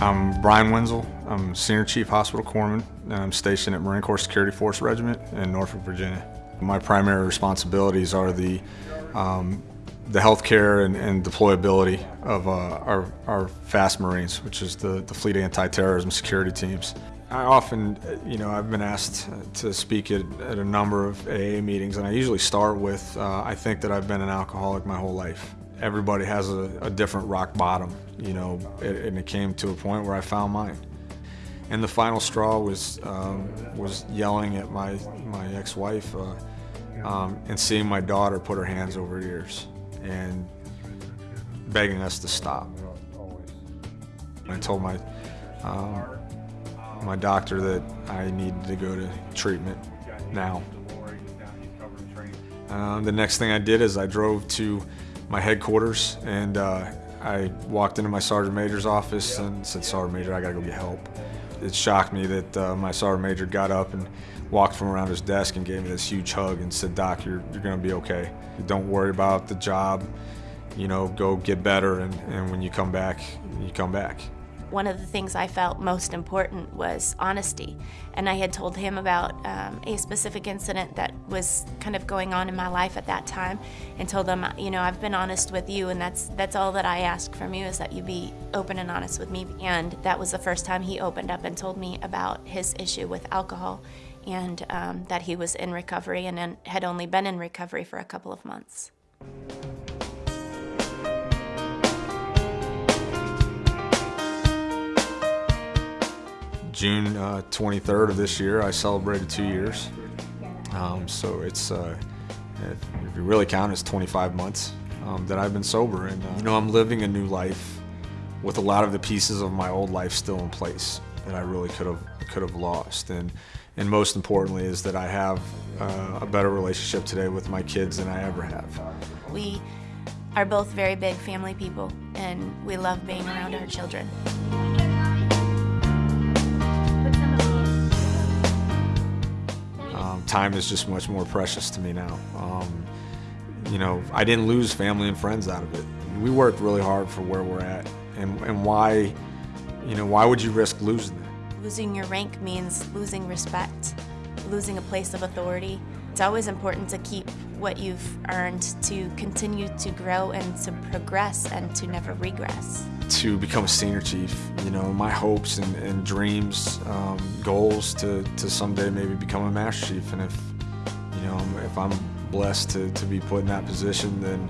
I'm Brian Wenzel. I'm Senior Chief Hospital Corpsman. I'm stationed at Marine Corps Security Force Regiment in Norfolk, Virginia. My primary responsibilities are the um, the healthcare and, and deployability of uh, our, our FAST Marines, which is the, the Fleet Anti-Terrorism Security Teams. I often, you know, I've been asked to speak at, at a number of AA meetings, and I usually start with, uh, I think that I've been an alcoholic my whole life everybody has a, a different rock bottom, you know, and it came to a point where I found mine. And the final straw was um, was yelling at my my ex-wife uh, um, and seeing my daughter put her hands over her ears and begging us to stop. I told my um, my doctor that I needed to go to treatment now. Um, the next thing I did is I drove to my headquarters and uh, I walked into my sergeant major's office and said, Sergeant Major, I gotta go get help. It shocked me that uh, my sergeant major got up and walked from around his desk and gave me this huge hug and said, Doc, you're, you're gonna be okay. Don't worry about the job, you know, go get better and, and when you come back, you come back one of the things I felt most important was honesty. And I had told him about um, a specific incident that was kind of going on in my life at that time and told him, you know, I've been honest with you and that's, that's all that I ask from you is that you be open and honest with me. And that was the first time he opened up and told me about his issue with alcohol and um, that he was in recovery and had only been in recovery for a couple of months. June uh, 23rd of this year, I celebrated two years. Um, so it's, uh, if you really count, it's 25 months um, that I've been sober. And, uh, you know, I'm living a new life with a lot of the pieces of my old life still in place that I really could have could have lost. And, and most importantly is that I have uh, a better relationship today with my kids than I ever have. We are both very big family people and we love being around our children. Time is just much more precious to me now. Um, you know, I didn't lose family and friends out of it. We worked really hard for where we're at, and, and why, you know, why would you risk losing it? Losing your rank means losing respect, losing a place of authority. It's always important to keep what you've earned to continue to grow and to progress and to never regress. To become a senior chief, you know, my hopes and, and dreams, um, goals to, to someday maybe become a master chief. And if, you know, if I'm blessed to, to be put in that position, then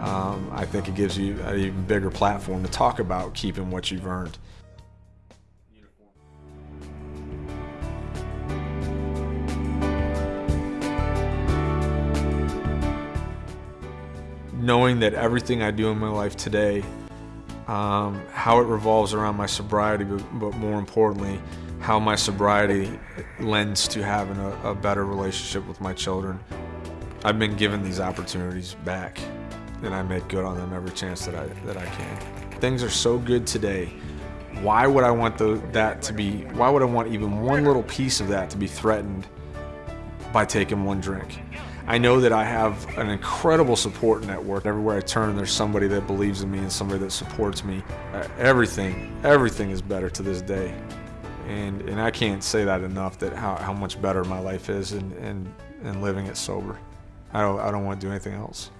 um, I think it gives you an even bigger platform to talk about keeping what you've earned. Knowing that everything I do in my life today, um, how it revolves around my sobriety, but, but, more importantly, how my sobriety lends to having a, a better relationship with my children. I've been given these opportunities back, and I make good on them every chance that I, that I can. Things are so good today. Why would I want the, that to be, why would I want even one little piece of that to be threatened by taking one drink? I know that I have an incredible support network. Everywhere I turn, there's somebody that believes in me and somebody that supports me. Uh, everything, everything is better to this day. And, and I can't say that enough, that how, how much better my life is and, and, and living it sober. I don't, I don't want to do anything else.